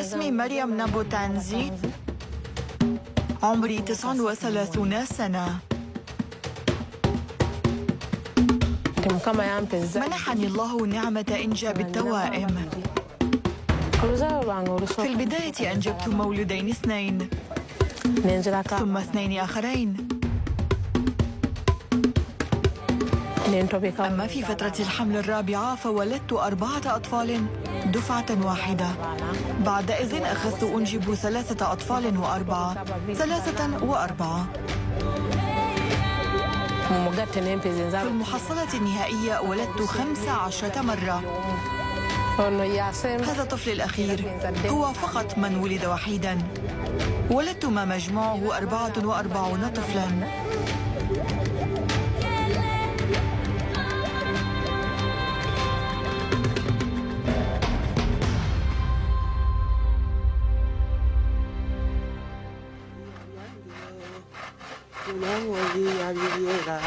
اسمي مريم نبو تانزي عمري 39 سنة. منحني الله نعمة إنجاب التوائم في البداية أنجبت مولودين اثنين. ثم اثنين آخرين. أما في فترة الحمل الرابعة فولدت أربعة أطفال دفعة واحدة. بعد إذن أخذت أنجب ثلاثة أطفال وأربعة. ثلاثة وأربعة. في المحصلة النهائية ولدت خمس عشرة مرة. هذا الطفل الأخير. هو فقط من ولد وحيدا. ولدت ما مجموعه أربعة وأربعون طفلا. Tuhan, uji.